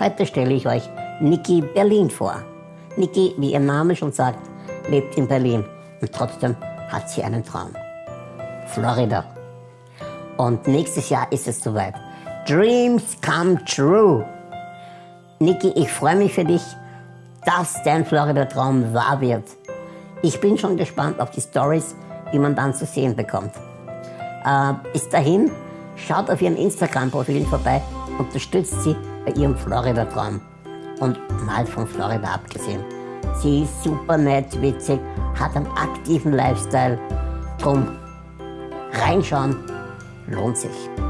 Heute stelle ich euch Niki Berlin vor. Niki, wie ihr Name schon sagt, lebt in Berlin und trotzdem hat sie einen Traum. Florida. Und nächstes Jahr ist es soweit. Dreams come true. Niki, ich freue mich für dich, dass dein Florida-Traum wahr wird. Ich bin schon gespannt auf die Stories, die man dann zu sehen bekommt. Äh, bis dahin, schaut auf ihren Instagram-Profilen vorbei, unterstützt sie bei ihrem Florida-Traum. Und mal von Florida abgesehen. Sie ist super nett, witzig, hat einen aktiven Lifestyle. Drum reinschauen lohnt sich.